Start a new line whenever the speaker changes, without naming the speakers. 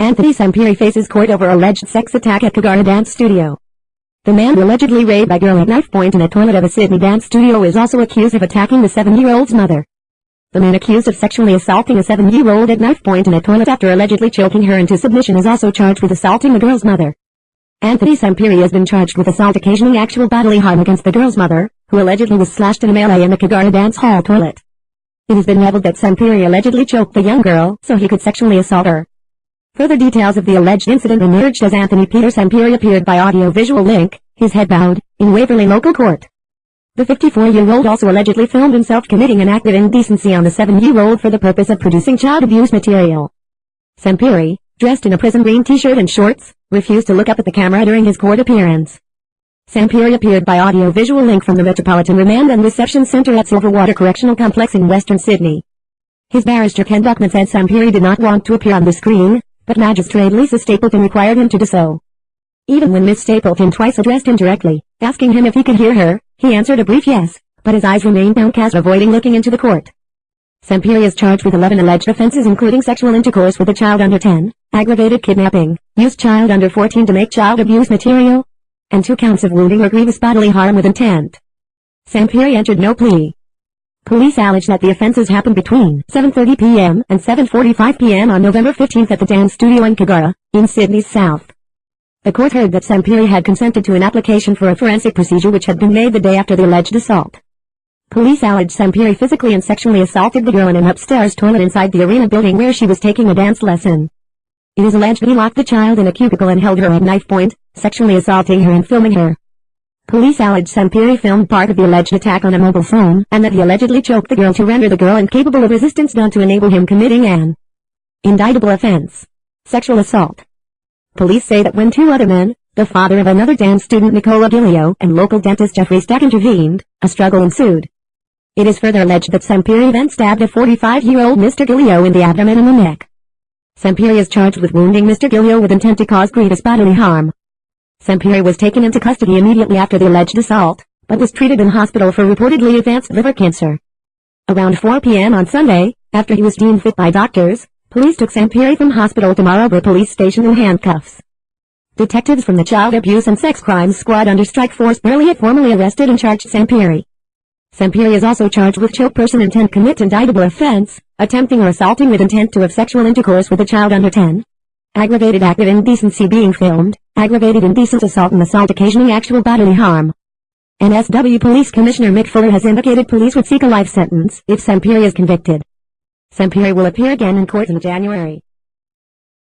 Anthony Sampieri faces court over alleged sex attack at Kogarah Dance Studio. The man who allegedly raped a girl at knife point in a toilet of a Sydney dance studio is also accused of attacking the seven-year-old's mother. The man accused of sexually assaulting a seven-year-old at knife point in a toilet after allegedly choking her into submission is also charged with assaulting the girl's mother. Anthony Sampieri has been charged with assault occasioning actual bodily harm against the girl's mother, who allegedly was slashed in a melee in the Kogarah dance hall toilet. It has been leveled that Sampieri allegedly choked the young girl so he could sexually assault her. Further details of the alleged incident emerged as Anthony Peter Sampieri appeared by audio-visual link, his head bowed, in Waverley local court. The 54-year-old also allegedly filmed himself committing an act of indecency on the 7-year-old for the purpose of producing child abuse material. Sampieri, dressed in a prison green t-shirt and shorts, refused to look up at the camera during his court appearance. Sampieri appeared by audio-visual link from the Metropolitan Remand and Reception Center at Silverwater Correctional Complex in Western Sydney. His barrister Ken Buckman said Sampieri did not want to appear on the screen, but Magistrate Lisa Stapleton required him to do so. Even when Miss Stapleton twice addressed him directly, asking him if he could hear her, he answered a brief yes, but his eyes remained downcast avoiding looking into the court. Sampieri is charged with 11 alleged offenses including sexual intercourse with a child under 10, aggravated kidnapping, used child under 14 to make child abuse material, and two counts of wounding or grievous bodily harm with intent. Sampieri entered no plea. Police allege that the offenses happened between 7.30 p.m. and 7.45 p.m. on November 15 at the dance studio in Kogarah, in Sydney's south. The court heard that Sampieri had consented to an application for a forensic procedure which had been made the day after the alleged assault. Police allege Sampieri physically and sexually assaulted the girl in an upstairs toilet inside the arena building where she was taking a dance lesson. It is alleged he locked the child in a cubicle and held her at knife point, sexually assaulting her and filming her. Police allege Sampieri filmed part of the alleged attack on a mobile phone and that he allegedly choked the girl to render the girl incapable of resistance done to enable him committing an indictable offense. Sexual assault. Police say that when two other men, the father of another dance student Nicola Gilio and local dentist Jeffrey Stack intervened, a struggle ensued. It is further alleged that Sampieri then stabbed a 45-year-old Mr. Gilio in the abdomen and the neck. Sampieri is charged with wounding Mr. Gilio with intent to cause grievous bodily harm. Sampieri was taken into custody immediately after the alleged assault, but was treated in hospital for reportedly advanced liver cancer. Around 4 p.m. on Sunday, after he was deemed fit by doctors, police took Sampieri from hospital to Maroubra Police Station in handcuffs. Detectives from the Child Abuse and Sex Crimes Squad under Strike Force Burleigh had formally arrested and charged Sampieri. Sampieri is also charged with choke person intent commit indictable offense, attempting or assaulting with intent to have sexual intercourse with a child under 10, aggravated act of indecency being filmed, aggravated indecent assault and assault occasioning actual bodily harm. NSW Police Commissioner Mick Fuller has indicated police would seek a life sentence if Sampieri is convicted. Sampieri will appear again in court in January.